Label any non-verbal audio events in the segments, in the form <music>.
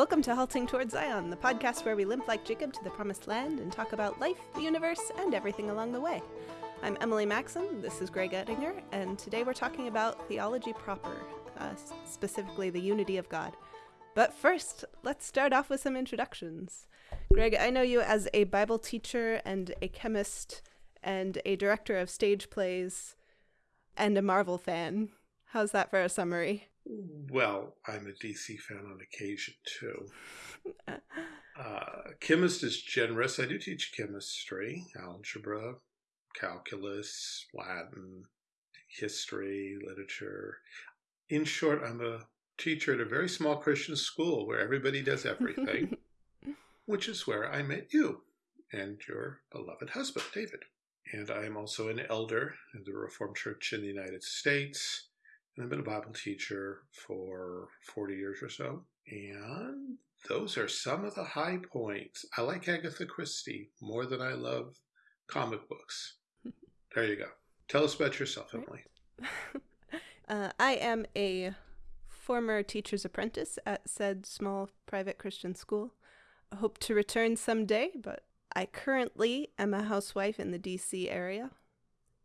Welcome to Halting Towards Zion, the podcast where we limp like Jacob to the promised land and talk about life, the universe, and everything along the way. I'm Emily Maxim, this is Greg Ettinger, and today we're talking about theology proper, uh, specifically the unity of God. But first, let's start off with some introductions. Greg, I know you as a Bible teacher and a chemist and a director of stage plays and a Marvel fan. How's that for a summary? Well, I'm a DC fan on occasion too. Uh, chemist is generous. I do teach chemistry, algebra, calculus, Latin, history, literature. In short, I'm a teacher at a very small Christian school where everybody does everything, <laughs> which is where I met you and your beloved husband, David. And I am also an elder in the Reformed Church in the United States. And I've been a Bible teacher for 40 years or so. And those are some of the high points. I like Agatha Christie more than I love comic books. <laughs> There you go. Tell us about yourself, Emily. <laughs> uh, I am a former teacher's apprentice at said small private Christian school. I hope to return someday, but I currently am a housewife in the DC area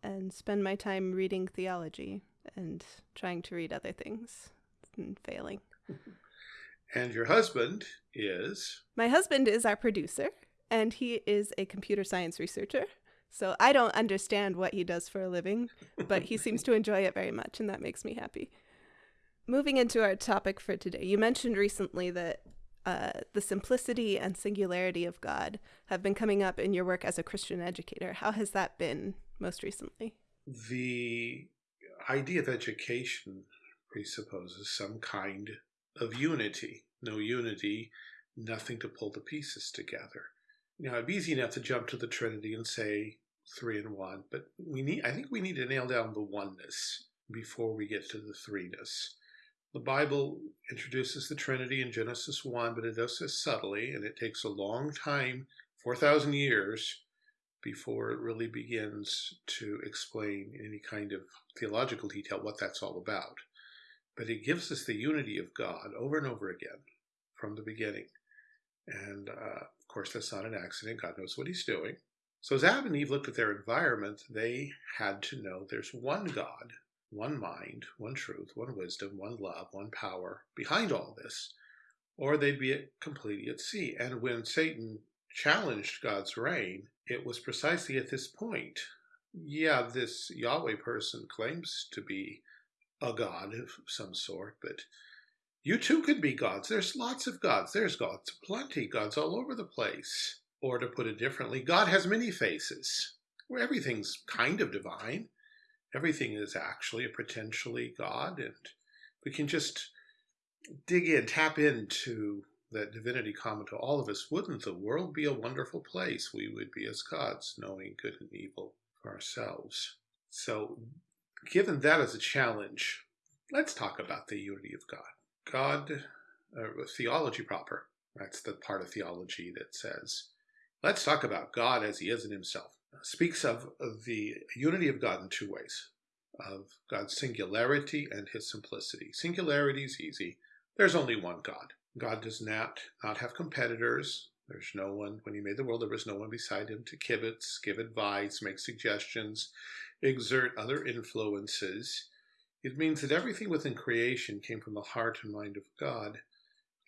and spend my time reading theology and trying to read other things and failing. And your husband is? My husband is our producer, and he is a computer science researcher. So I don't understand what he does for a living, but he seems to enjoy it very much, and that makes me happy. Moving into our topic for today, you mentioned recently that uh, the simplicity and singularity of God have been coming up in your work as a Christian educator. How has that been most recently? The idea of education presupposes some kind of unity. No unity, nothing to pull the pieces together. Now, it'd be easy enough to jump to the Trinity and say three and one, but we need, I think we need to nail down the oneness before we get to the threeness. The Bible introduces the Trinity in Genesis 1, but it does this subtly, and it takes a long time 4,000 years before it really begins to explain in any kind of theological detail what that's all about. But it gives us the unity of God over and over again from the beginning. And uh, of course, that's not an accident. God knows what he's doing. So as Adam and Eve looked at their environment, they had to know there's one God, one mind, one truth, one wisdom, one love, one power behind all this, or they'd be completely at sea. And when Satan challenged God's reign, it was precisely at this point. Yeah, this Yahweh person claims to be a god of some sort, but you too could be gods. There's lots of gods. There's gods plenty, gods all over the place. Or to put it differently, God has many faces, where everything's kind of divine. Everything is actually a potentially God, and we can just dig in, tap into that divinity common to all of us, wouldn't the world be a wonderful place? We would be as gods, knowing good and evil for ourselves. So, given that as a challenge, let's talk about the unity of God. God, uh, theology proper, that's the part of theology that says, let's talk about God as he is in himself. Speaks of the unity of God in two ways of God's singularity and his simplicity. Singularity is easy. There's only one God. God does not, not have competitors. There's no one, when he made the world, there was no one beside him to kibitz, give advice, make suggestions, exert other influences. It means that everything within creation came from the heart and mind of God.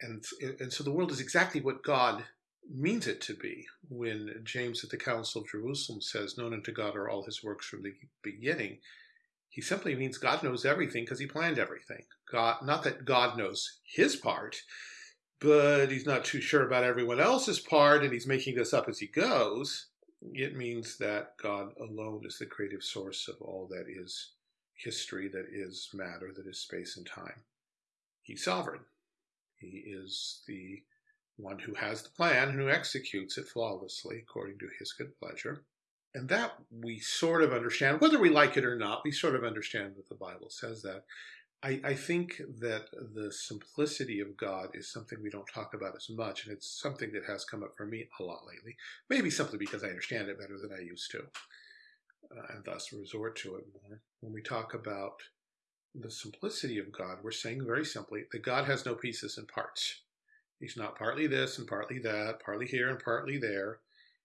And, and so the world is exactly what God means it to be. When James at the Council of Jerusalem says, Known unto God are all his works from the beginning, he simply means God knows everything because he planned everything. God, not that God knows his part, but he's not too sure about everyone else's part and he's making this up as he goes, it means that God alone is the creative source of all that is history, that is matter, that is space and time. He's sovereign. He is the one who has the plan and who executes it flawlessly according to his good pleasure. And that we sort of understand, whether we like it or not, we sort of understand that the Bible says that. I, I, think that the simplicity of God is something we don't talk about as much, and it's something that has come up for me a lot lately. Maybe simply because I understand it better than I used to, uh, and thus resort to it more. When we talk about the simplicity of God, we're saying very simply that God has no pieces and parts. He's not partly this and partly that, partly here and partly there.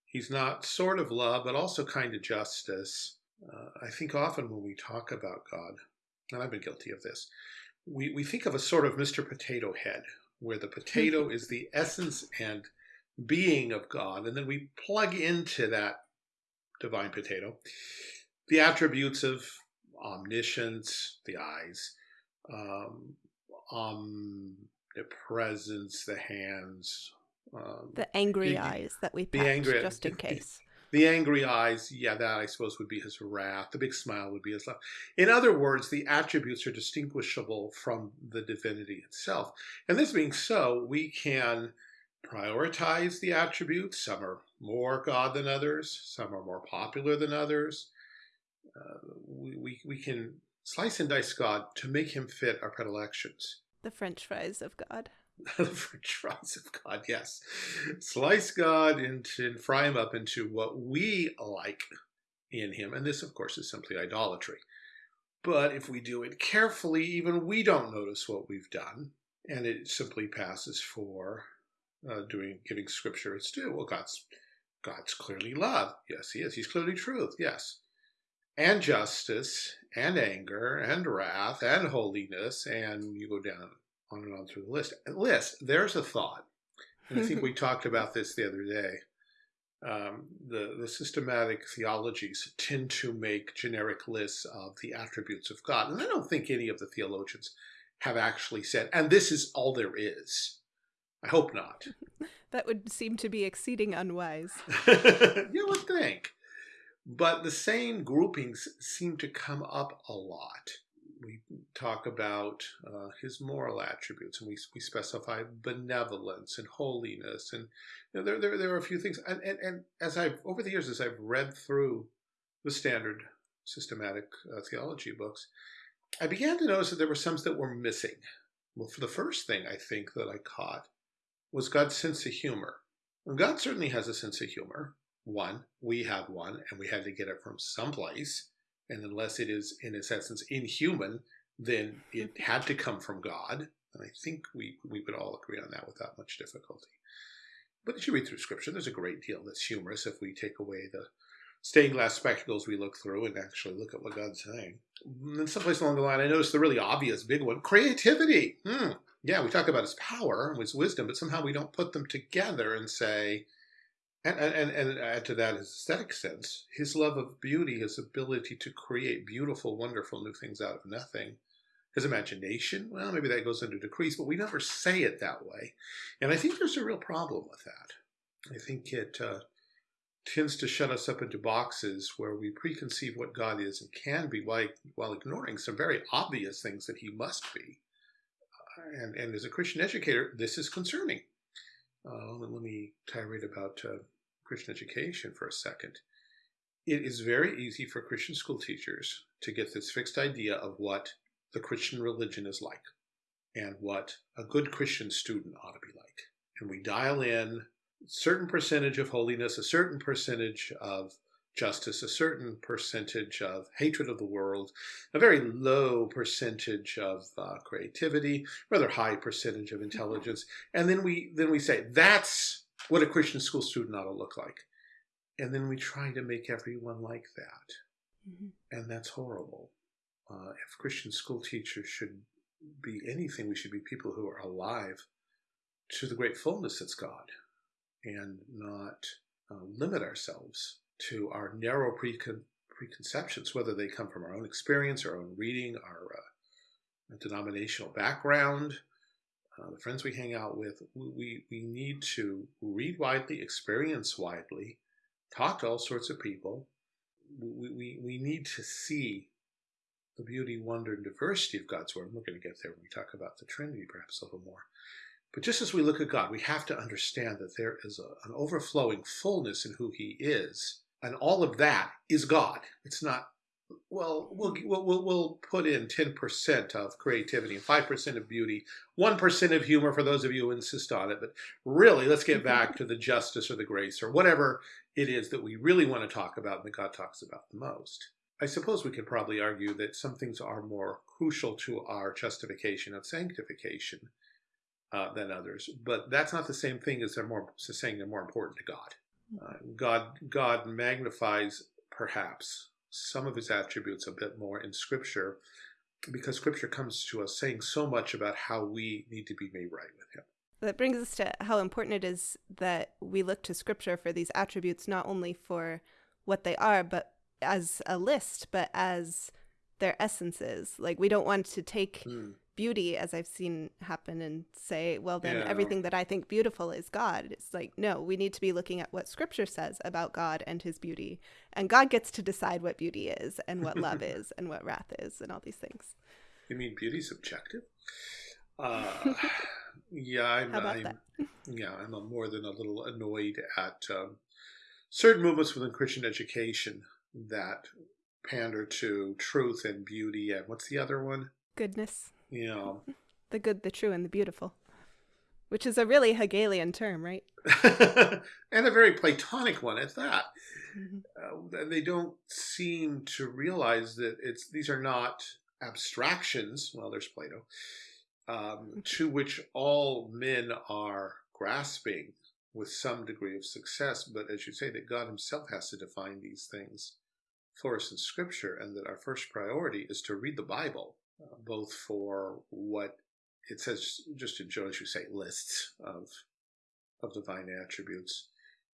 He's not sort of love, but also kind of justice. Uh, I think often when we talk about God, and I've been guilty of this, we, we think of a sort of Mr. Potato Head, where the potato is the essence and being of God, and then we plug into that divine potato the attributes of omniscience, the eyes, um, omnipresence, the hands, um, the angry the, eyes that we the angry, just in <laughs> case. The angry eyes, yeah, that I suppose would be his wrath. The big smile would be his love. In other words, the attributes are distinguishable from the divinity itself. And this being so, we can prioritize the attributes. Some are more God than others. Some are more popular than others. Uh, we, we, we can slice and dice God to make him fit our predilections. The French fries of God. <laughs> French fries of God, yes. Slice God into, and fry him up into what we like in him. And this, of course, is simply idolatry. But if we do it carefully, even we don't notice what we've done. And it simply passes for uh, doing giving scripture its due. Well, God's God's clearly love. Yes, he is. He's clearly truth. Yes. And justice and anger and wrath and holiness. And you go down on and on through the list. List, there's a thought. And I think we <laughs> talked about this the other day. Um, the, the systematic theologies tend to make generic lists of the attributes of God. And I don't think any of the theologians have actually said, and this is all there is. I hope not. <laughs> that would seem to be exceeding unwise. <laughs> you would think. But the same groupings seem to come up a lot talk about uh, his moral attributes and we, we specify benevolence and holiness and you know, there, there, there are a few things and, and, and as I've over the years as I've read through the standard systematic uh, theology books I began to notice that there were some that were missing. Well for the first thing I think that I caught was God's sense of humor. And God certainly has a sense of humor. One we have one and we had to get it from someplace and unless it is, in its essence, inhuman, then it had to come from God. And I think we, we would all agree on that without much difficulty. But as you read through Scripture, there's a great deal that's humorous if we take away the stained glass spectacles we look through and actually look at what God's saying. And then someplace along the line, I noticed the really obvious big one, creativity. Hmm. Yeah, we talk about his power and his wisdom, but somehow we don't put them together and say, and, and, and add to that his aesthetic sense, his love of beauty, his ability to create beautiful, wonderful new things out of nothing. His imagination, well, maybe that goes into decrees, but we never say it that way. And I think there's a real problem with that. I think it uh, tends to shut us up into boxes where we preconceive what God is and can be while, while ignoring some very obvious things that he must be. Uh, and, and as a Christian educator, this is concerning. Uh, let me tirade about uh, Christian education for a second. It is very easy for Christian school teachers to get this fixed idea of what the Christian religion is like and what a good Christian student ought to be like. And we dial in a certain percentage of holiness, a certain percentage of justice, a certain percentage of hatred of the world, a very low percentage of uh, creativity, rather high percentage of intelligence, and then we then we say that's what a Christian school student ought to look like, and then we try to make everyone like that, mm-hmm. and that's horrible. Uh, if Christian school teachers should be anything, we should be people who are alive to the great fullness that's God, and not uh, limit ourselves to our narrow precon preconceptions, whether they come from our own experience, our own reading, our uh, denominational background, uh, the friends we hang out with, we, we need to read widely, experience widely, talk to all sorts of people. We, we, we need to see the beauty, wonder, and diversity of God's Word. we're going to get there when we talk about the Trinity perhaps a little more. But just as we look at God, we have to understand that there is a, an overflowing fullness in who He is and all of that is God. It's not. Well, we'll we'll we'll put in ten percent of creativity, five percent of beauty, one percent of humor for those of you who insist on it. But really, let's get back to the justice or the grace or whatever it is that we really want to talk about and that God talks about the most. I suppose we could probably argue that some things are more crucial to our justification of sanctification uh, than others. But that's not the same thing as they're more saying they're more important to God. Uh, God God magnifies perhaps some of his attributes a bit more in Scripture because Scripture comes to us saying so much about how we need to be made right with Him. That brings us to how important it is that we look to Scripture for these attributes, not only for what they are, but as a list, but as their essences. Like we don't want to take mm beauty as I've seen happen and say, well, then yeah. everything that I think beautiful is God. It's like, no, we need to be looking at what scripture says about God and his beauty. And God gets to decide what beauty is and what love <laughs> is and what wrath is and all these things. You mean beauty subjective? Uh, <laughs> yeah, I'm, I'm yeah, I'm more than a little annoyed at um, certain movements within Christian education that pander to truth and beauty and what's the other one? Goodness. Yeah. <laughs> the good, the true, and the beautiful. Which is a really Hegelian term, right? <laughs> and a very Platonic one at that. Mm-hmm. Uh, they don't seem to realize that it's these are not abstractions. Well, there's Plato, um, mm-hmm. to which all men are grasping with some degree of success. But as you say, that God Himself has to define these things for us in Scripture, and that our first priority is to read the Bible both for what it says, just in Joe, as you say, lists of of divine attributes,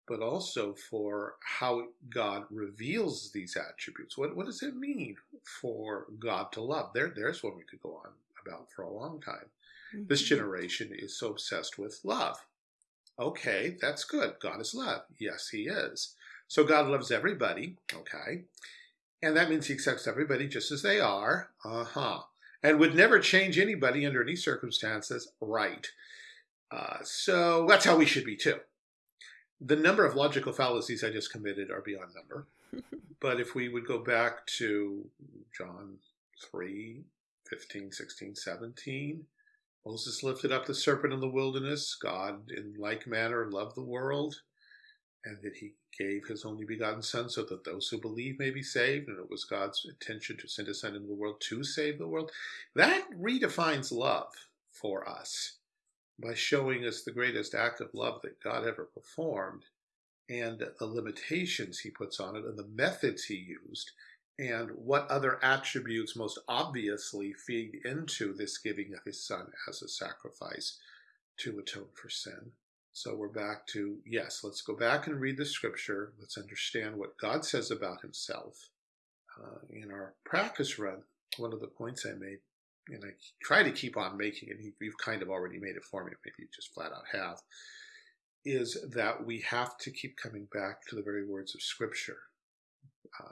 but also for how God reveals these attributes. What what does it mean for God to love? There, there's what we could go on about for a long time. Mm-hmm. This generation is so obsessed with love. Okay, that's good. God is love. Yes, He is. So God loves everybody. Okay. And that means he accepts everybody just as they are. Uh huh and would never change anybody under any circumstances, right. Uh, so that's how we should be too. The number of logical fallacies I just committed are beyond number. <laughs> but if we would go back to John 3 15, 16, 17, Moses lifted up the serpent in the wilderness. God, in like manner, loved the world, and that he gave his only begotten Son so that those who believe may be saved, and it was God's intention to send his Son into the world to save the world. That redefines love for us by showing us the greatest act of love that God ever performed and the limitations he puts on it and the methods he used and what other attributes most obviously feed into this giving of his son as a sacrifice to atone for sin. So we're back to, yes, let's go back and read the scripture. Let's understand what God says about himself. Uh, in our practice run, one of the points I made, and I try to keep on making it, you've kind of already made it for me, maybe you just flat out have, is that we have to keep coming back to the very words of scripture.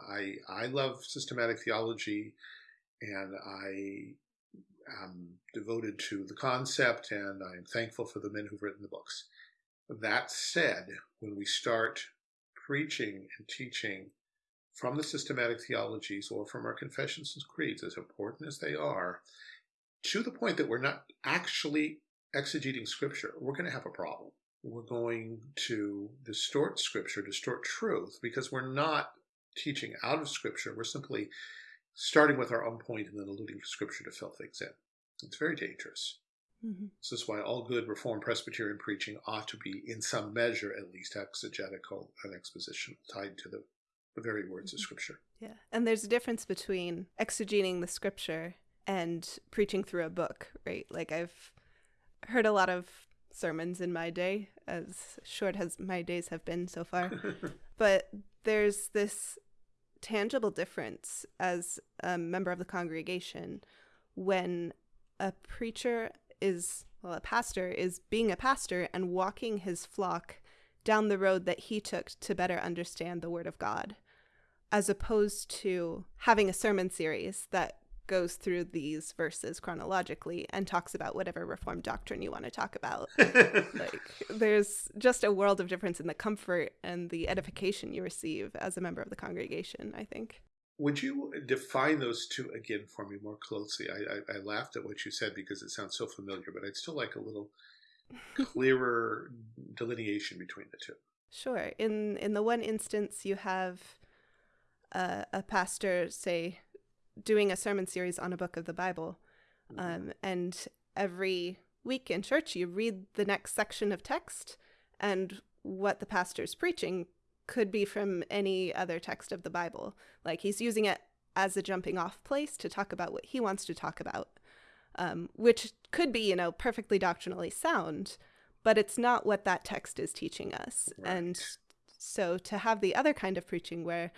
I, I love systematic theology and I am devoted to the concept and I'm thankful for the men who've written the books. That said, when we start preaching and teaching from the systematic theologies or from our confessions and creeds, as important as they are, to the point that we're not actually exegeting scripture, we're going to have a problem. We're going to distort scripture, distort truth, because we're not teaching out of scripture. We're simply starting with our own point and then alluding to scripture to fill things in. It's very dangerous. Mm-hmm. This is why all good Reformed Presbyterian preaching ought to be, in some measure at least, exegetical and expositional, tied to the, the very words mm-hmm. of Scripture. Yeah. And there's a difference between exegeting the Scripture and preaching through a book, right? Like I've heard a lot of sermons in my day, as short as my days have been so far. <laughs> but there's this tangible difference as a member of the congregation when a preacher is, well, a pastor is being a pastor and walking his flock down the road that he took to better understand the Word of God, as opposed to having a sermon series that goes through these verses chronologically and talks about whatever reformed doctrine you want to talk about. <laughs> like there's just a world of difference in the comfort and the edification you receive as a member of the congregation, I think. Would you define those two again for me more closely? I, I, I, laughed at what you said because it sounds so familiar, but I'd still like a little clearer delineation between the two. Sure. In in the one instance, you have uh, a pastor say doing a sermon series on a book of the Bible, mm-hmm. um, and every week in church, you read the next section of text, and what the pastor's preaching could be from any other text of the Bible. Like he's using it as a jumping off place to talk about what he wants to talk about, um, which could be, you know, perfectly doctrinally sound, but it's not what that text is teaching us. Right. And so to have the other kind of preaching where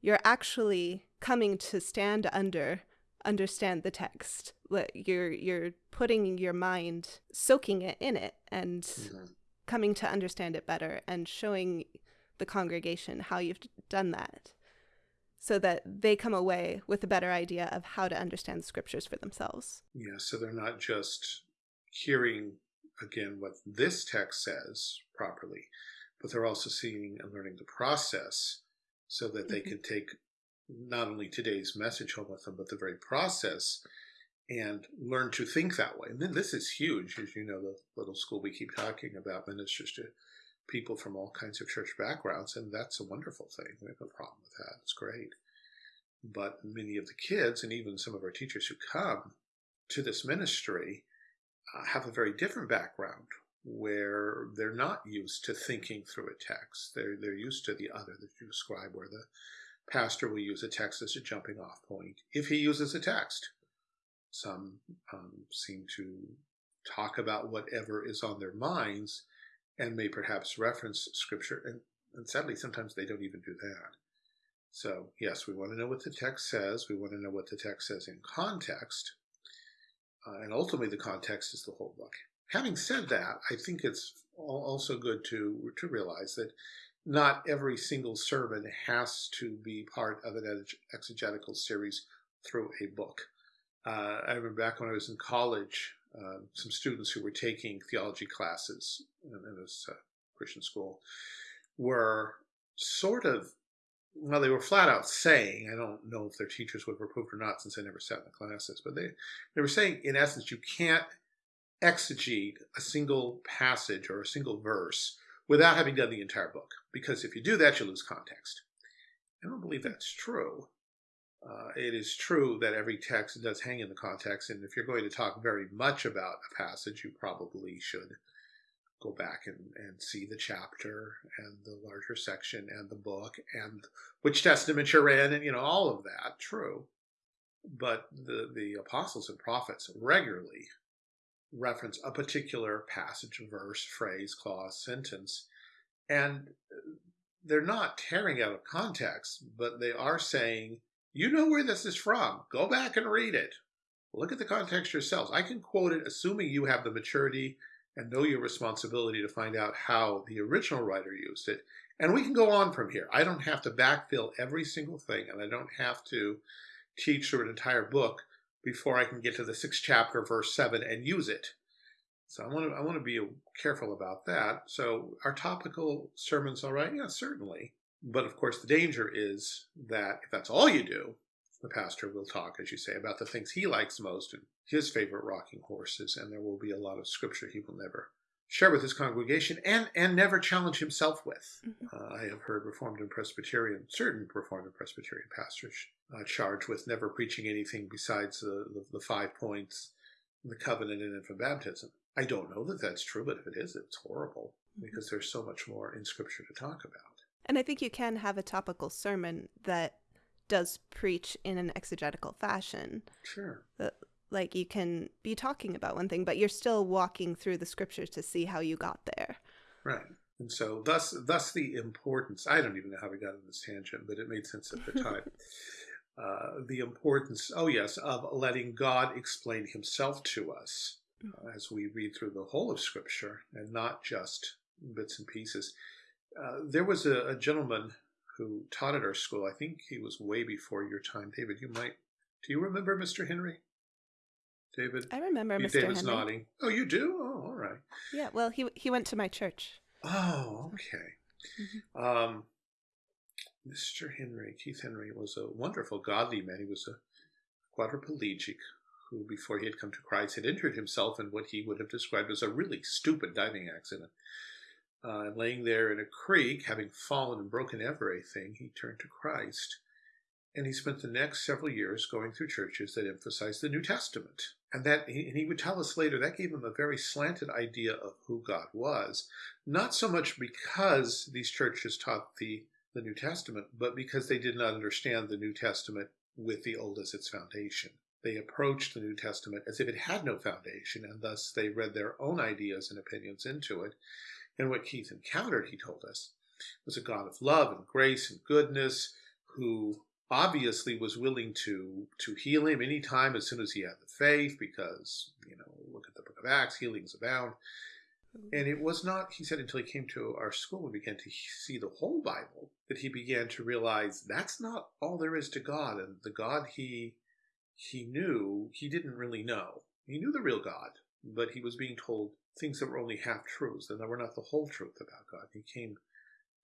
you're actually coming to stand under understand the text you're you're putting your mind soaking it in it and Mhm. coming to understand it better and showing the congregation how you've done that so that they come away with a better idea of how to understand the scriptures for themselves Yeah, so they're not just hearing again what this text says properly, but they're also seeing and learning the process so that they Mhm. can take not only today's message home with them, but the very process and learn to think that way. And then this is huge, as you know, the little school we keep talking about ministers to people from all kinds of church backgrounds, and that's a wonderful thing. We have no problem with that. It's great. But many of the kids, and even some of our teachers who come to this ministry, uh, have a very different background where they're not used to thinking through a text. They're they're used to the other that you describe, where the pastor will use a text as a jumping off point if he uses a text. Some um, seem to talk about whatever is on their minds and may perhaps reference scripture, and, and sadly, sometimes they don't even do that. So, yes, we want to know what the text says. We want to know what the text says in context. Uh, and ultimately, the context is the whole book. Having said that, I think it's also good to, to realize that not every single sermon has to be part of an ex- exegetical series through a book. Uh, I remember back when I was in college, uh, some students who were taking theology classes in, in this uh, Christian school were sort of well, they were flat out saying, I don't know if their teachers would have approved or not since I never sat in the classes, but they, they were saying, in essence, you can't exegete a single passage or a single verse without having done the entire book, because if you do that, you lose context. I don't believe that's true. Uh, it is true that every text does hang in the context, and if you're going to talk very much about a passage, you probably should go back and, and see the chapter and the larger section and the book and which testament you're in, and you know all of that. True, but the the apostles and prophets regularly reference a particular passage, verse, phrase, clause, sentence, and they're not tearing out of context, but they are saying, you know where this is from. Go back and read it. Look at the context yourselves. I can quote it, assuming you have the maturity and know your responsibility to find out how the original writer used it. And we can go on from here. I don't have to backfill every single thing, and I don't have to teach through an entire book before I can get to the sixth chapter, verse seven, and use it. So I want to I want to be careful about that. So are topical sermons all right? Yeah, certainly. But of course, the danger is that if that's all you do, the pastor will talk, as you say, about the things he likes most and his favorite rocking horses, and there will be a lot of scripture he will never share with his congregation and and never challenge himself with. Mhm. Uh, I have heard Reformed and Presbyterian, certain Reformed and Presbyterian pastors uh, charged with never preaching anything besides the, the, the five points, the covenant, and infant baptism. I don't know that that's true, but if it is, it's horrible because there's so much more in Scripture to talk about. And I think you can have a topical sermon that does preach in an exegetical fashion. Sure. Like you can be talking about one thing, but you're still walking through the scriptures to see how you got there. Right. And so thus thus the importance I don't even know how we got on this tangent, but it made sense at the <laughs> time. uh, the importance, oh yes, of letting God explain himself to us uh, as we read through the whole of Scripture and not just bits and pieces. Uh, there was a, a gentleman who taught at our school. I think he was way before your time. David, you might, do you remember Mr. Henry? David? I remember You- Mr. David's Henry. nodding. Oh, you do? Oh, all right. Yeah, well, he he went to my church. Oh, okay. Um, Mr. Henry, Keith Henry, was a wonderful, godly man. He was a quadriplegic who, before he had come to Christ, had injured himself in what he would have described as a really stupid diving accident. Uh, laying there in a creek, having fallen and broken everything, he turned to Christ. And he spent the next several years going through churches that emphasized the New Testament And that he, and he would tell us later that gave him a very slanted idea of who God was, not so much because these churches taught the the New Testament, but because they did not understand the New Testament with the Old as its foundation. They approached the New Testament as if it had no foundation, and thus they read their own ideas and opinions into it. And what Keith encountered, he told us, was a God of love and grace and goodness who obviously was willing to to heal him anytime as soon as he had the faith because you know look at the book of acts healings abound and it was not, he said, until he came to our school and began to see the whole Bible that he began to realize that's not all there is to God. And the God he he knew, he didn't really know. He knew the real God, but he was being told things that were only half truths and that were not the whole truth about God. He came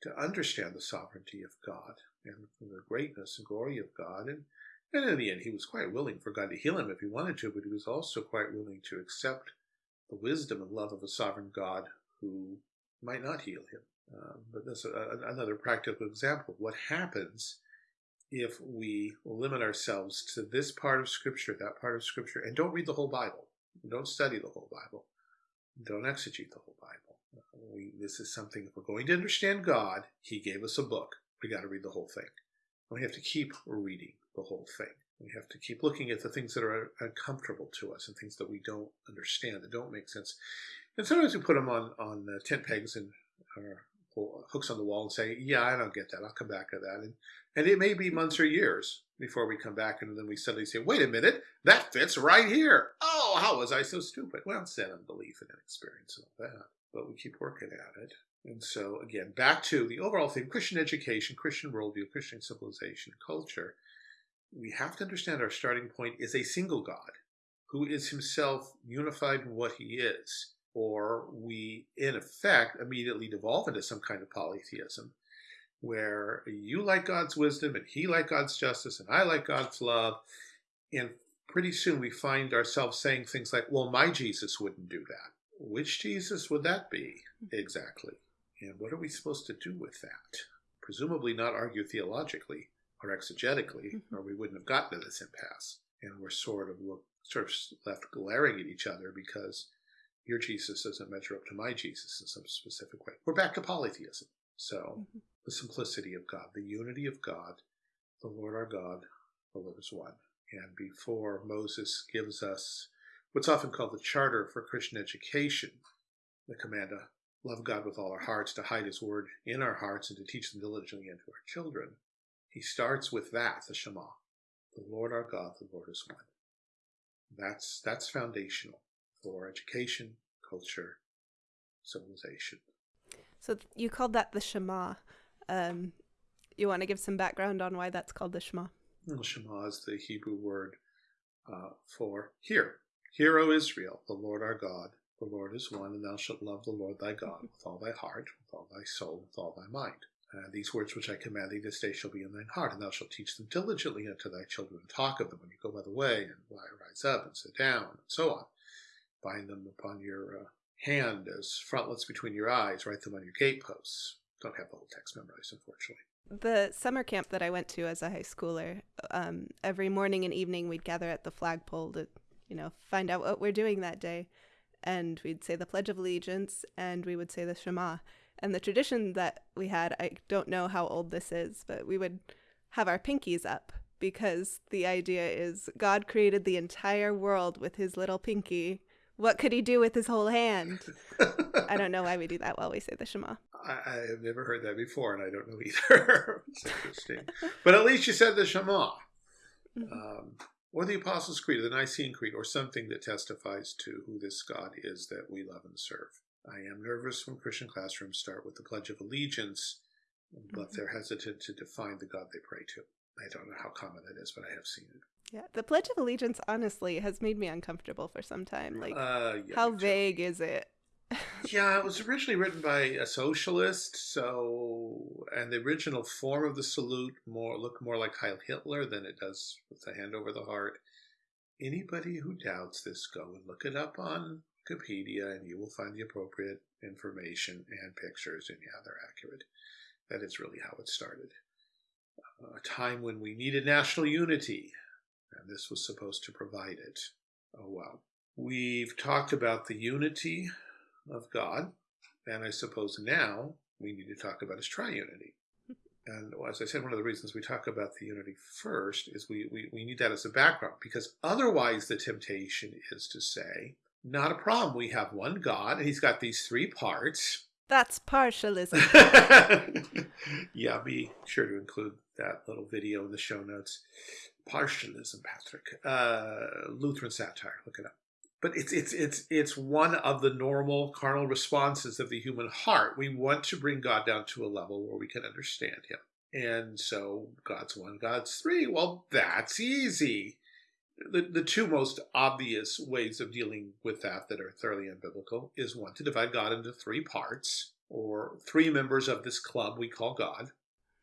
to understand the sovereignty of God and the greatness and glory of God. And, and in the end, he was quite willing for God to heal him if he wanted to, but he was also quite willing to accept the wisdom and love of a sovereign God who might not heal him. Um, but that's a, another practical example of what happens if we limit ourselves to this part of Scripture, that part of Scripture, and don't read the whole Bible. Don't study the whole Bible. Don't exegete the whole Bible. We, this is something, if we're going to understand God, He gave us a book. We got to read the whole thing. We have to keep reading the whole thing. We have to keep looking at the things that are uncomfortable to us and things that we don't understand, that don't make sense. And sometimes we put them on, on uh, tent pegs and hooks on the wall and say, yeah, I don't get that. I'll come back to that. And, and it may be months or years before we come back and then we suddenly say, wait a minute, that fits right here. Oh, how was I so stupid? Well, it's that unbelief and inexperience and all that. But we keep working at it. And so, again, back to the overall theme Christian education, Christian worldview, Christian civilization, culture we have to understand our starting point is a single God who is himself unified in what he is. Or we, in effect, immediately devolve into some kind of polytheism where you like God's wisdom and he like God's justice and I like God's love. And pretty soon we find ourselves saying things like, well, my Jesus wouldn't do that. Which Jesus would that be exactly? And what are we supposed to do with that? Presumably not argue theologically, or exegetically, mm-hmm. or we wouldn't have gotten to this impasse. And we're sort of look, sort of left glaring at each other because your Jesus doesn't measure up to my Jesus in some specific way. We're back to polytheism. So mm-hmm. the simplicity of God, the unity of God, the Lord our God, the Lord is one. And before Moses gives us what's often called the charter for Christian education, the command to love God with all our hearts, to hide his word in our hearts, and to teach them diligently unto our children, he starts with that, the Shema. The Lord our God, the Lord is one. That's that's foundational for education, culture, civilization. So you called that the Shema. Um, you want to give some background on why that's called the Shema? Well, Shema is the Hebrew word uh, for hear. Hear, O Israel, the Lord our God, the Lord is one, and thou shalt love the Lord thy God with all thy heart, with all thy soul, with all thy mind. Uh, these words which I command thee this day shall be in thine heart, and thou shalt teach them diligently unto thy children, and talk of them when you go by the way, and you rise up and sit down, and so on. Bind them upon your uh, hand as frontlets between your eyes, write them on your gateposts. Don't have the whole text memorized, unfortunately. The summer camp that I went to as a high schooler, um, every morning and evening we'd gather at the flagpole to, you know, find out what we're doing that day. And we'd say the Pledge of Allegiance and we would say the Shema. And the tradition that we had, I don't know how old this is, but we would have our pinkies up because the idea is God created the entire world with his little pinky. What could he do with his whole hand? I don't know <laughs> why we do that while we say the Shema. I, I have never heard that before, and I don't know either. <laughs> it's interesting. but at least you said the Shema. Mm-hmm. Um, or the Apostles' Creed, or the Nicene Creed, or something that testifies to who this God is that we love and serve. I am nervous when Christian classrooms start with the Pledge of Allegiance, but mm-hmm. they're hesitant to define the God they pray to. I don't know how common that is, but I have seen it. Yeah, the Pledge of Allegiance honestly has made me uncomfortable for some time. Like, uh, yeah, how vague is it? yeah, it was <laughs> originally written by a socialist, so and the original form of the salute more looked more like Heil Hitler than it does with the hand over the heart. Anybody who doubts this, go and look it up on Wikipedia and you will find the appropriate information and pictures, and yeah, they're accurate. That is really how it started. Uh, a time when we needed national unity, and this was supposed to provide it. Oh, well. We've talked about the unity of God, and I suppose now we need to talk about his triunity. <laughs> And as I said, one of the reasons we talk about the unity first is we, we, we need that as a background, because otherwise the temptation is to say, not a problem. We have one God, and he's got these three parts. That's partialism. <laughs> yeah, be sure to include that little video in the show notes. Partialism, Patrick. Uh, Lutheran satire. Look it up. But it's it's it's it's one of the normal carnal responses of the human heart. We want to bring God down to a level where we can understand Him. And so God's one, God's three. Well, that's easy the, the two most obvious ways of dealing with that that are thoroughly unbiblical is one to divide God into three parts or three members of this club we call God,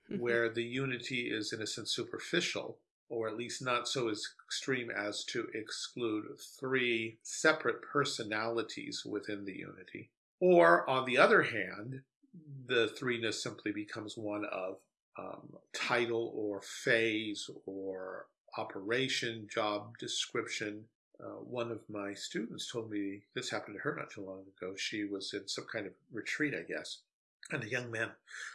mm-hmm. where the unity is in a sense superficial or at least not so extreme as to exclude three separate personalities within the unity. Or on the other hand, the threeness simply becomes one of um, title or phase or operation, job description. Uh, one of my students told me this happened to her not too long ago. She was in some kind of retreat, I guess, and a young man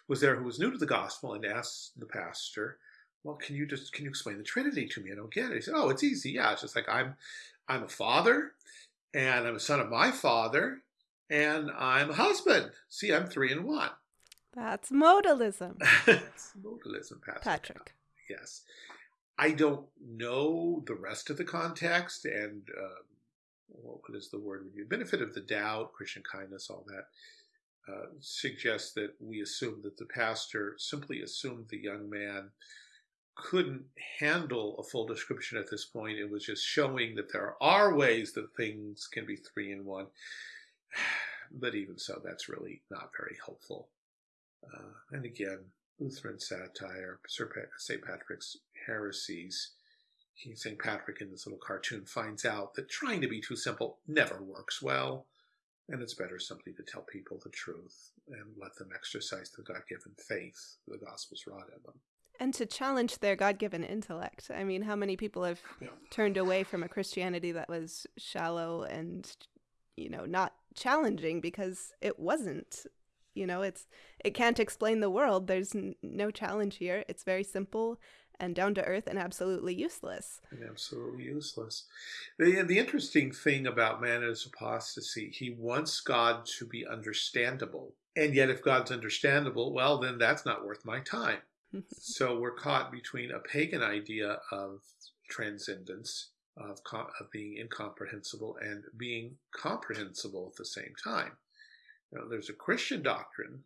was there who was new to the gospel and asked the pastor, "Well, can you just can you explain the Trinity to me? I don't get it." He said, "Oh, it's easy. Yeah, it's just like I'm I'm a father, and I'm a son of my father, and I'm a husband. See, I'm three in one." That's modalism. <laughs> That's modalism, Patrick. Patrick. Yes. I don't know the rest of the context and uh, what is the word when you benefit of the doubt, Christian kindness, all that uh, suggests that we assume that the pastor simply assumed the young man couldn't handle a full description at this point. It was just showing that there are ways that things can be three in one. <sighs> But even so, that's really not very helpful. Uh, and again, Lutheran satire, sir St. Patrick's heresies. He, St. Patrick in this little cartoon finds out that trying to be too simple never works well, and it's better simply to tell people the truth and let them exercise the God given faith the gospel's wrought in them. And to challenge their God given intellect. I mean, how many people have yeah. turned away from a Christianity that was shallow and, you know, not challenging because it wasn't? You know it's it can't explain the world. There's n- no challenge here. It's very simple and down to earth and absolutely useless. And absolutely useless. The, the interesting thing about man his apostasy. He wants god to be understandable. And yet if god's understandable well then that's not worth my time so we're caught between a pagan idea of transcendence of, of being incomprehensible and being comprehensible at the same time know, there's a Christian doctrine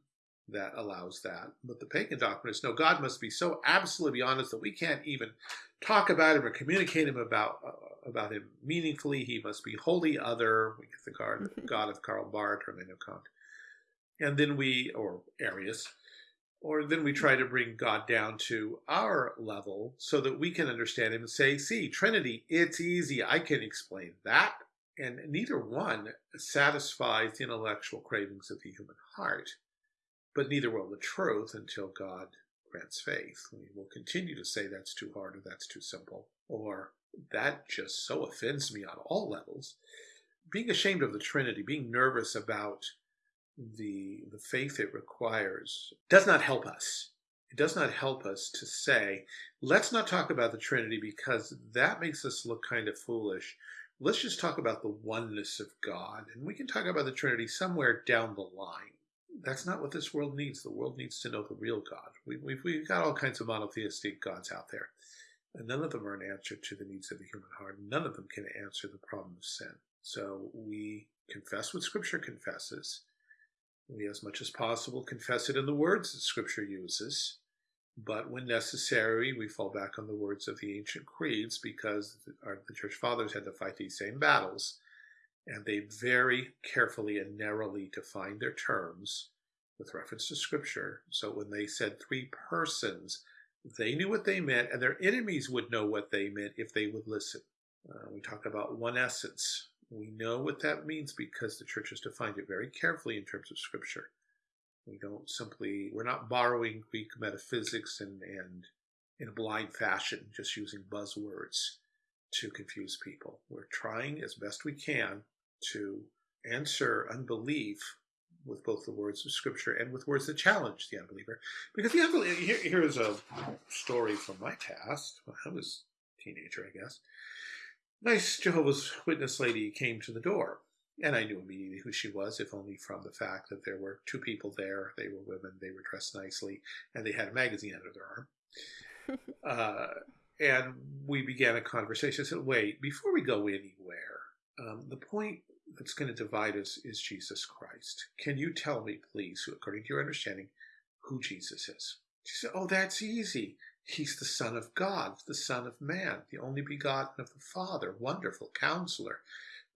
that allows that, but the pagan doctrine is no, God must be so absolutely honest that we can't even talk about him or communicate him about uh, about him meaningfully. He must be wholly other. We get the God, <laughs> God of Karl Barth or Immanuel Kant, and then we or Arius, or then we try to bring God down to our level so that we can understand him and say, "See, Trinity, it's easy. I can explain that." And neither one satisfies the intellectual cravings of the human heart, but neither will the truth until God grants faith. We will continue to say that's too hard or that's too simple, or that just so offends me on all levels. Being ashamed of the Trinity, being nervous about the, the faith it requires, does not help us. It does not help us to say, let's not talk about the Trinity because that makes us look kind of foolish let's just talk about the oneness of God, and we can talk about the Trinity somewhere down the line. That's not what this world needs. The world needs to know the real God. We, we've, we've got all kinds of monotheistic gods out there, and none of them are an answer to the needs of the human heart. None of them can answer the problem of sin. So we confess what Scripture confesses. We, as much as possible, confess it in the words that Scripture uses. But when necessary, we fall back on the words of the ancient creeds because our, the church fathers had to fight these same battles. And they very carefully and narrowly defined their terms with reference to scripture. So when they said three persons, they knew what they meant, and their enemies would know what they meant if they would listen. Uh, we talk about one essence. We know what that means because the church has defined it very carefully in terms of scripture. We don't simply, we're not borrowing Greek metaphysics and, and in a blind fashion, just using buzzwords. to confuse people. We're trying as best we can to answer unbelief with both the words of Scripture and with words that challenge the unbeliever. Because the unbeliever, here, here's a story from my past. When I was a teenager, I guess. Nice Jehovah's Witness lady came to the door. And I knew immediately who she was, if only from the fact that there were two people there. They were women, they were dressed nicely, and they had a magazine under their arm. <laughs> uh, and we began a conversation. I said, wait, before we go anywhere, um, the point that's going to divide us is Jesus Christ. Can you tell me, please, according to your understanding, who Jesus is? She said, oh, that's easy. He's the Son of God, the Son of Man, the only begotten of the Father, wonderful counselor,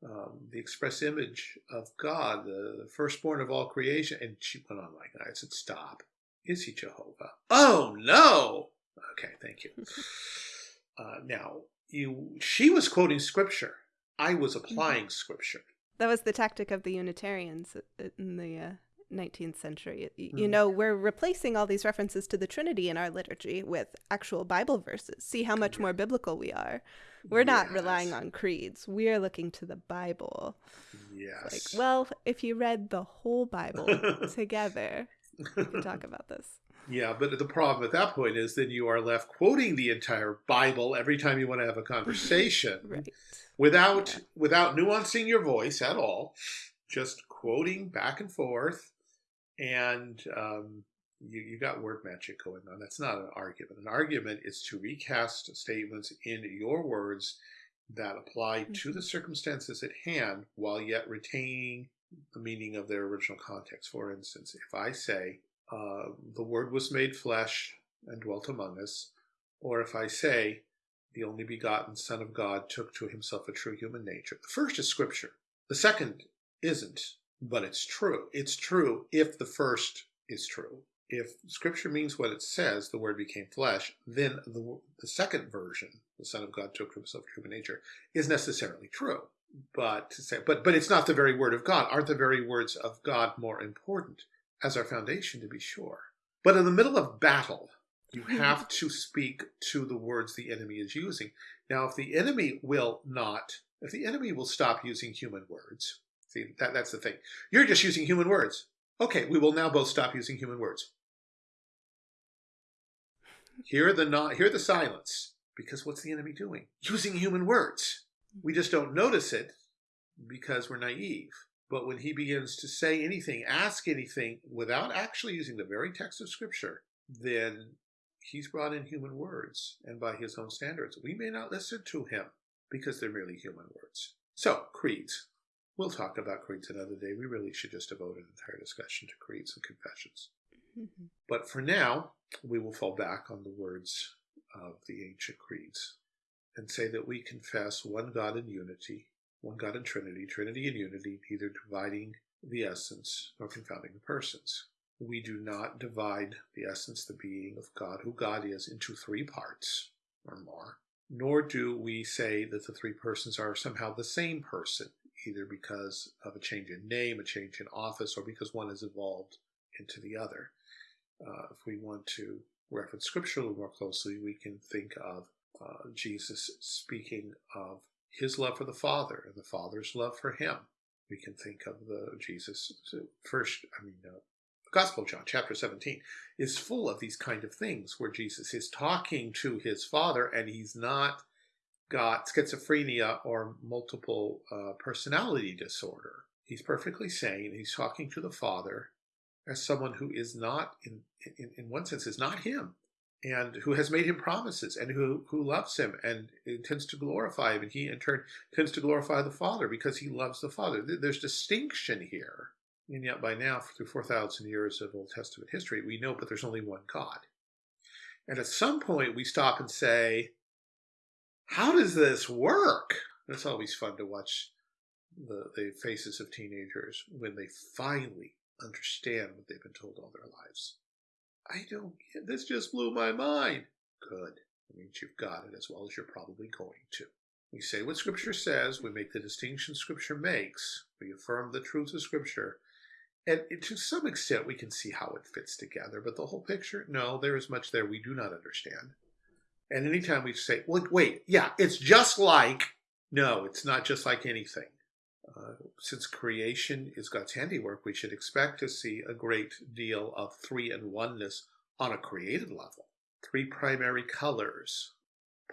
um, the express image of God, the, the, firstborn of all creation. And she went on like that. I said, Stop. Is he Jehovah? Oh, no. Okay, thank you. <laughs> Uh, now, you, she was quoting scripture. I was mm-hmm. applying mm-hmm. scripture. That was the tactic of the Unitarians in the uh, 19th century. You mm. know, we're replacing all these references to the Trinity in our liturgy with actual Bible verses. See how much more biblical we are. We're not yes. relying on creeds. We are looking to the Bible. Yes. Like, well, if you read the whole Bible <laughs> together, we can talk about this. Yeah, but the problem at that point is then you are left quoting the entire Bible every time you want to have a conversation. <laughs> right. Without yeah. without nuancing your voice at all, just quoting back and forth and um, you, you got word magic going on. That's not an argument. An argument is to recast statements in your words that apply mm-hmm. to the circumstances at hand while yet retaining the meaning of their original context. For instance, if I say, uh, the Word was made flesh and dwelt among us, or if I say, the only begotten Son of God took to himself a true human nature. The first is Scripture. The second isn't, but it's true. It's true if the first is true if scripture means what it says, the word became flesh, then the, the second version, the Son of God took himself human nature, is necessarily true. But to say, but but it's not the very word of God. Aren't the very words of God more important as our foundation to be sure? But in the middle of battle, you hmm. have to speak to the words the enemy is using. Now, if the enemy will not, if the enemy will stop using human words, see that that's the thing. You're just using human words. Okay, we will now both stop using human words. Hear the not hear the silence. Because what's the enemy doing? Using human words. We just don't notice it because we're naive. But when he begins to say anything, ask anything without actually using the very text of Scripture, then he's brought in human words. And by his own standards, we may not listen to him because they're merely human words. So, creeds. We'll talk about creeds another day. We really should just devote an entire discussion to creeds and confessions. Mm-hmm. But for now, we will fall back on the words of the ancient creeds and say that we confess one God in unity, one God in Trinity, Trinity in unity, neither dividing the essence nor confounding the persons. We do not divide the essence, the being of God, who God is, into three parts or more, nor do we say that the three persons are somehow the same person, either because of a change in name, a change in office, or because one has evolved into the other. Uh, if we want to reference scripture a little more closely, we can think of uh, Jesus speaking of his love for the Father and the Father's love for him. We can think of the Jesus first, I mean, uh, the Gospel of John, chapter 17, is full of these kind of things where Jesus is talking to his Father and he's not got schizophrenia or multiple uh, personality disorder. He's perfectly sane. He's talking to the Father as someone who is not, in, in, in one sense, is not him, and who has made him promises, and who, who loves him and intends to glorify him, and he in turn tends to glorify the Father because he loves the Father. There's distinction here. And yet, by now, through 4,000 years of Old Testament history, we know, but there's only one God. And at some point, we stop and say, How does this work? it's always fun to watch the, the faces of teenagers when they finally understand what they've been told all their lives. I don't get this just blew my mind. Good. That means you've got it as well as you're probably going to. We say what Scripture says, we make the distinction Scripture makes, we affirm the truth of Scripture, and to some extent we can see how it fits together, but the whole picture, no, there is much there we do not understand. And anytime we say, wait, wait, yeah, it's just like, no, it's not just like anything. Uh, since creation is God's handiwork, we should expect to see a great deal of three and oneness on a created level. Three primary colors,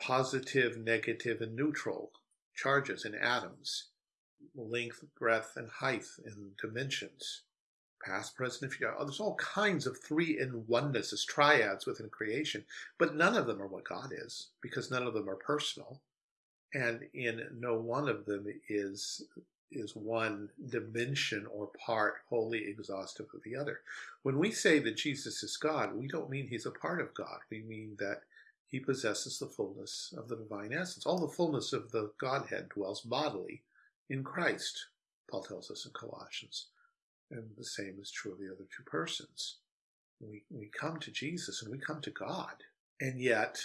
positive, negative, and neutral charges in atoms, length, breadth, and height in dimensions, past, present, future. There's all kinds of three in oneness as triads within creation, but none of them are what God is because none of them are personal. And in no one of them is is one dimension or part wholly exhaustive of the other. When we say that Jesus is God, we don't mean he's a part of God. We mean that he possesses the fullness of the divine essence. All the fullness of the Godhead dwells bodily in Christ, Paul tells us in Colossians. And the same is true of the other two persons. We, we come to Jesus and we come to God. And yet,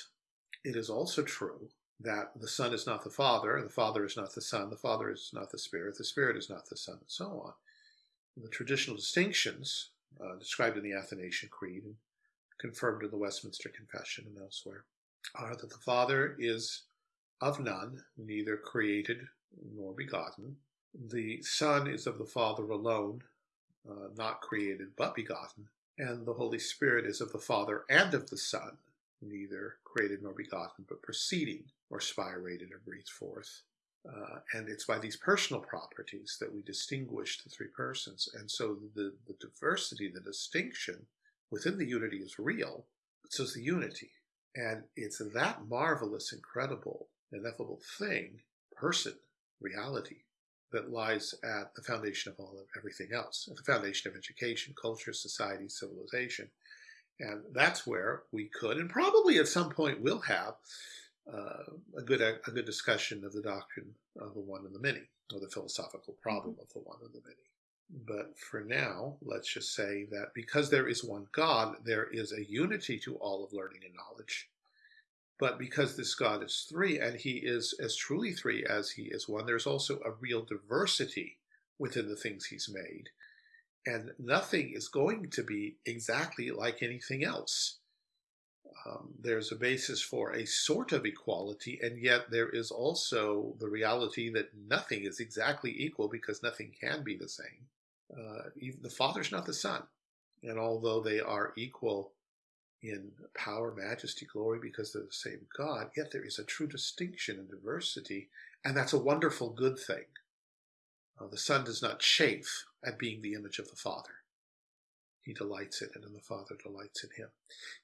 it is also true that the Son is not the Father, the Father is not the Son, the Father is not the Spirit, the Spirit is not the Son, and so on. The traditional distinctions uh, described in the Athanasian Creed and confirmed in the Westminster Confession and elsewhere are that the Father is of none, neither created nor begotten. The Son is of the Father alone, uh, not created but begotten. And the Holy Spirit is of the Father and of the Son, neither created nor begotten, but proceeding or spirated or breathed forth. Uh, and it's by these personal properties that we distinguish the three persons. And so the, the diversity, the distinction within the unity is real, but so is the unity. And it's that marvelous, incredible, ineffable thing, person, reality, that lies at the foundation of all of everything else, at the foundation of education, culture, society, civilization. And that's where we could, and probably at some point will have, uh, a good a, good discussion of the doctrine of the one and the many, or the philosophical problem of the one and the many. But for now, let's just say that because there is one God, there is a unity to all of learning and knowledge. But because this God is three, and he is as truly three as he is one, there's also a real diversity within the things he's made. And nothing is going to be exactly like anything else. Um, there's a basis for a sort of equality, and yet there is also the reality that nothing is exactly equal because nothing can be the same. Uh, the Father's not the Son, and although they are equal in power, majesty, glory, because they're the same God, yet there is a true distinction and diversity, and that's a wonderful good thing. Uh, the Son does not chafe at being the image of the Father. He delights in it, and the Father delights in him.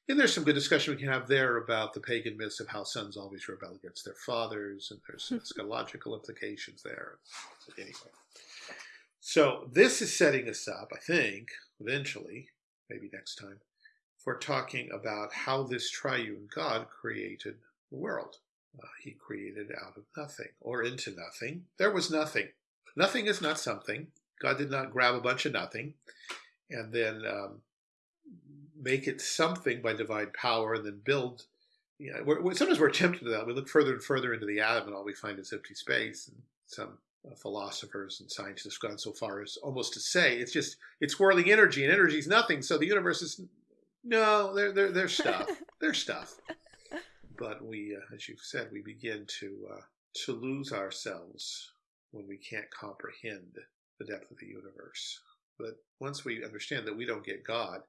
And there's some good discussion we can have there about the pagan myths of how sons always rebel against their fathers, and there's <laughs> eschatological implications there. Anyway. So this is setting us up, I think, eventually, maybe next time, for talking about how this triune God created the world. Uh, he created out of nothing or into nothing. There was nothing. Nothing is not something. God did not grab a bunch of nothing and then um, make it something by divine power and then build. You know, we're, we're, sometimes we're tempted to that. We look further and further into the atom and all we find is empty space. And some uh, philosophers and scientists have gone so far as almost to say it's just it's whirling energy and energy is nothing. So the universe is no, they're they're, they're stuff. <laughs> they're stuff. But we, uh, as you've said, we begin to uh, to lose ourselves when we can't comprehend the depth of the universe. But once we understand that we don't get God,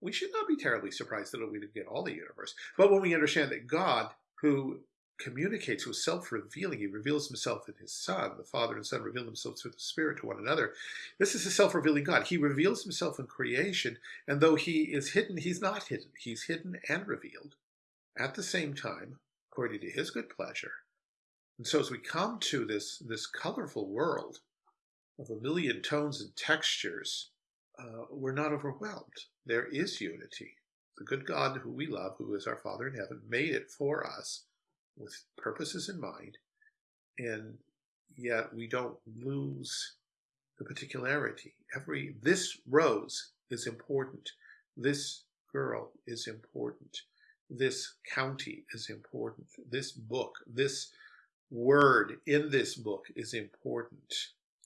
we should not be terribly surprised that we didn't get all the universe. But when we understand that God, who communicates, who is self-revealing, he reveals himself in his Son, the Father and Son reveal themselves through the Spirit to one another. This is a self-revealing God. He reveals himself in creation, and though he is hidden, he's not hidden. He's hidden and revealed at the same time, according to his good pleasure. And so as we come to this, this colorful world, of a million tones and textures, uh, we're not overwhelmed. There is unity. The good God who we love, who is our Father in heaven, made it for us with purposes in mind, and yet we don't lose the particularity. Every this rose is important. This girl is important. This county is important. This book, this word in this book is important.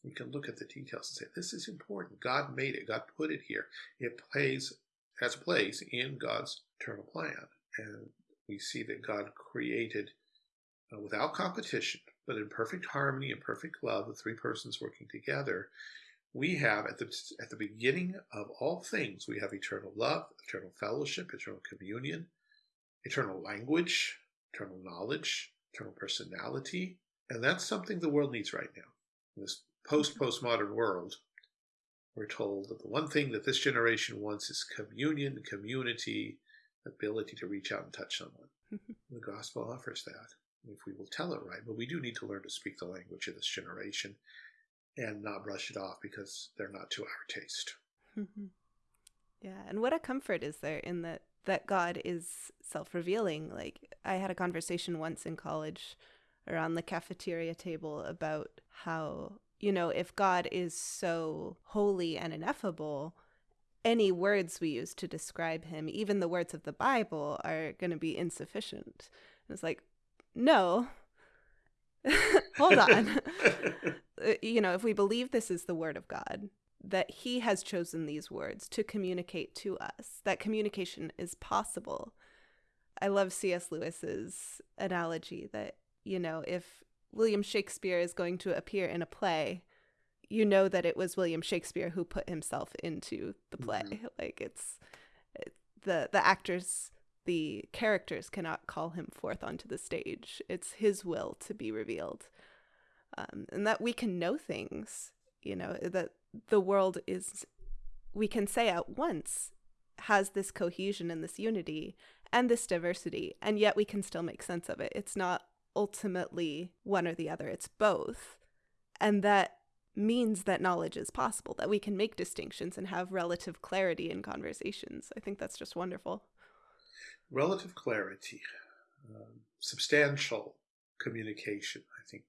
We can look at the details and say, this is important. God made it. God put it here. It plays, has a place in God's eternal plan. And we see that God created uh, without competition, but in perfect harmony and perfect love, the three persons working together, we have at the at the beginning of all things, we have eternal love, eternal fellowship, eternal communion, eternal language, eternal knowledge, eternal personality, and that's something the world needs right now. In this post postmodern world, we're told that the one thing that this generation wants is communion, community, ability to reach out and touch someone. <laughs> the gospel offers that if we will tell it right. But we do need to learn to speak the language of this generation and not brush it off because they're not to our taste. Mm-hmm. yeah, and what a comfort is there in that that God is self-revealing. Like I had a conversation once in college around the cafeteria table about how, you know, if God is so holy and ineffable, any words we use to describe him, even the words of the Bible, are going to be insufficient. it's like, no, <laughs> hold on. Uh, you know, if we believe this is the word of God, that he has chosen these words to communicate to us, that communication is possible. I love C.S. Lewis's analogy that, you know, if William Shakespeare is going to appear in a play, you know that it was William Shakespeare who put himself into the play. Mm-hmm. <laughs> Like it's it, the the actors, the characters cannot call him forth onto the stage. It's his will to be revealed, um, and that we can know things. You know that the world is, we can say at once, has this cohesion and this unity and this diversity, and yet we can still make sense of it. It's not ultimately one or the other; it's both, and that means that knowledge is possible, that we can make distinctions and have relative clarity in conversations. I think that's just wonderful. Relative clarity, um, substantial communication, I think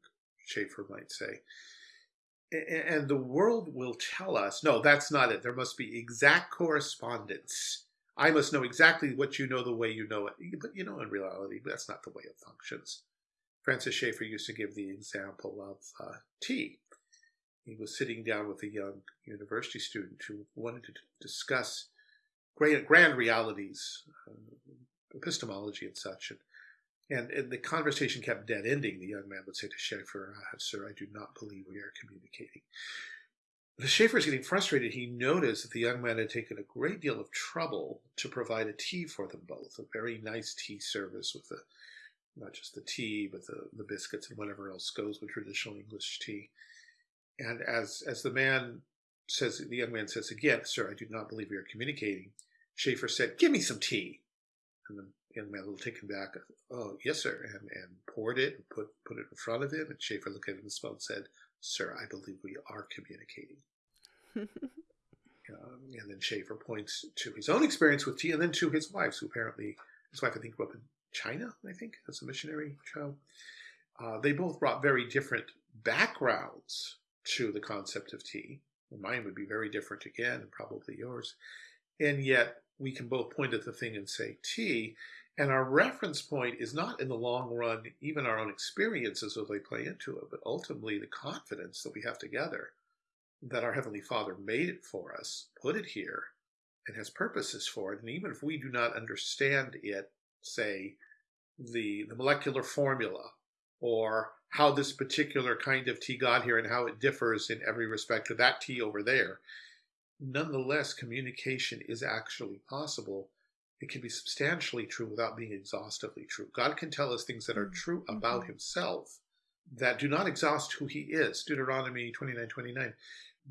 Schaeffer might say. And the world will tell us, no, that's not it. There must be exact correspondence. I must know exactly what you know the way you know it. But you know, in reality, that's not the way it functions. Francis Schaeffer used to give the example of uh, tea he was sitting down with a young university student who wanted to discuss great, grand realities, uh, epistemology and such. And, and, and, the conversation kept dead ending. The young man would say to Schaeffer, uh, Sir, I do not believe we are communicating. Schaeffer is getting frustrated. He noticed that the young man had taken a great deal of trouble to provide a tea for them both, a very nice tea service with the, not just the tea, but the, the biscuits and whatever else goes with traditional English tea. And as as the man says, the young man says again, "Sir, I do not believe we are communicating." Schaeffer said, "Give me some tea." And the young man, a little taken back, "Oh, yes, sir," and and poured it and put put it in front of him. And Schaeffer looked at him and smiled and said, "Sir, I believe we are communicating." <laughs> um, and then Schaeffer points to his own experience with tea, and then to his wife's, who apparently his wife, I think, grew up in China. I think as a missionary child. Uh, they both brought very different backgrounds to the concept of tea. Mine would be very different again, and probably yours. And yet, we can both point at the thing and say tea. And our reference point is not in the long run, even our own experiences as they play into it, but ultimately the confidence that we have together that our Heavenly Father made it for us, put it here, and has purposes for it. And even if we do not understand it, say, the, the molecular formula or how this particular kind of tea got here and how it differs in every respect to that tea over there. Nonetheless, communication is actually possible. It can be substantially true without being exhaustively true. God can tell us things that are true mm-hmm. about mm-hmm. himself that do not exhaust who he is. Deuteronomy 29 29.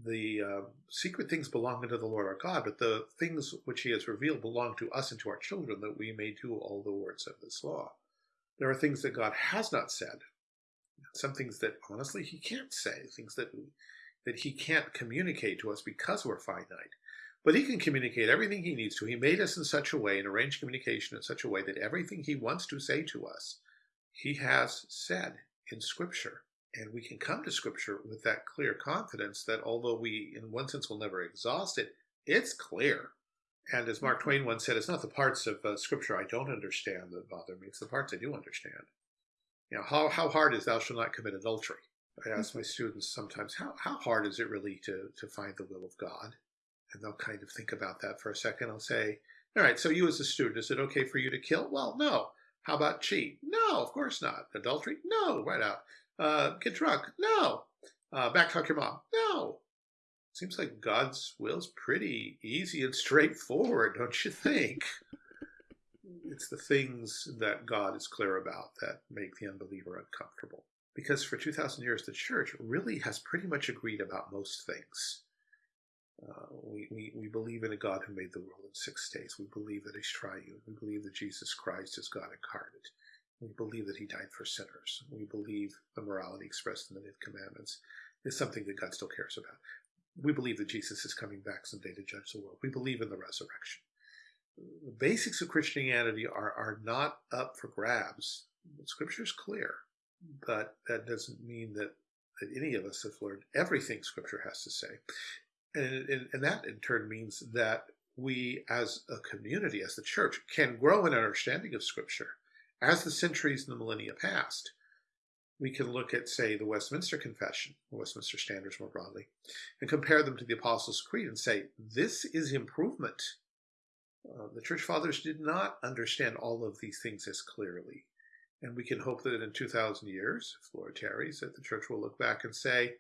The uh, secret things belong unto the Lord our God, but the things which he has revealed belong to us and to our children, that we may do all the words of this law. There are things that God has not said, some things that honestly He can't say, things that that He can't communicate to us because we're finite. But He can communicate everything He needs to. He made us in such a way and arranged communication in such a way that everything He wants to say to us, He has said in Scripture. And we can come to Scripture with that clear confidence that although we, in one sense, will never exhaust it, it's clear. And as Mark mm-hmm. Twain once said, it's not the parts of uh, Scripture I don't understand that bother me, it's the parts I do understand. You know, how, how hard is thou shalt not commit adultery? I ask my students sometimes, how, how hard is it really to, to find the will of God? And they'll kind of think about that for a second. I'll say, all right, so you as a student, is it okay for you to kill? Well, no. How about cheat? No, of course not. Adultery? No, right out. Uh, get drunk? No. Uh, backtalk your mom? No. Seems like God's will's pretty easy and straightforward, don't you think? it's the things that God is clear about that make the unbeliever uncomfortable. Because for 2,000 years, the church really has pretty much agreed about most things. Uh, we, we, we believe in a God who made the world in six days. We believe that he's triune. We believe that Jesus Christ is God incarnate. We believe that he died for sinners. We believe the morality expressed in the Ten Commandments is something that God still cares about. We believe that Jesus is coming back someday to judge the world. We believe in the resurrection. The basics of Christianity are, are not up for grabs. The Scripture is clear, but that doesn't mean that, that any of us have learned everything Scripture has to say. And, and, and that in turn means that we as a community, as the church, can grow in our understanding of Scripture as the centuries and the millennia passed. We can look at, say, the Westminster Confession, the Westminster Standards more broadly, and compare them to the Apostles' Creed and say, this is improvement. Uh, the Church Fathers did not understand all of these things as clearly. And we can hope that in 2,000 years, if Lord tarries, that the Church will look back and say,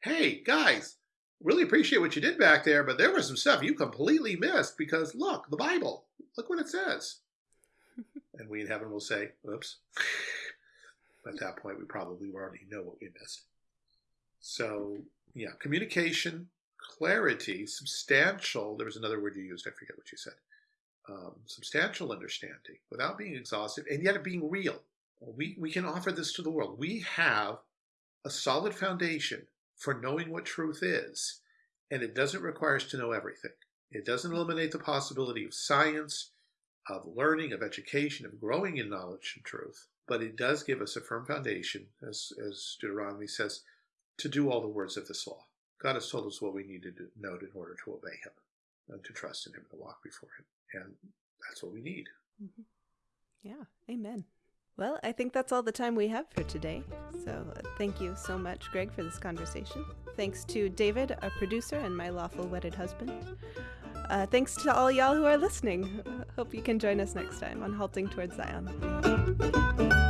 hey, guys, really appreciate what you did back there, but there was some stuff you completely missed because look, the Bible, look what it says. <laughs> and we in heaven will say, oops. At that point, we probably already know what we missed. So, yeah, communication, clarity, substantial. There was another word you used, I forget what you said. Um, substantial understanding without being exhaustive and yet being real. We, we can offer this to the world. We have a solid foundation for knowing what truth is. And it doesn't require us to know everything. It doesn't eliminate the possibility of science, of learning, of education, of growing in knowledge and truth. But it does give us a firm foundation, as, as Deuteronomy says, to do all the words of this law. God has told us what we need to know in order to obey Him and to trust in Him and to walk before Him. And that's what we need. Mm-hmm. Yeah, amen. Well, I think that's all the time we have for today. So uh, thank you so much, Greg, for this conversation. Thanks to David, our producer, and my lawful wedded husband. Uh, thanks to all y'all who are listening. Hope you can join us next time on Halting Towards Zion.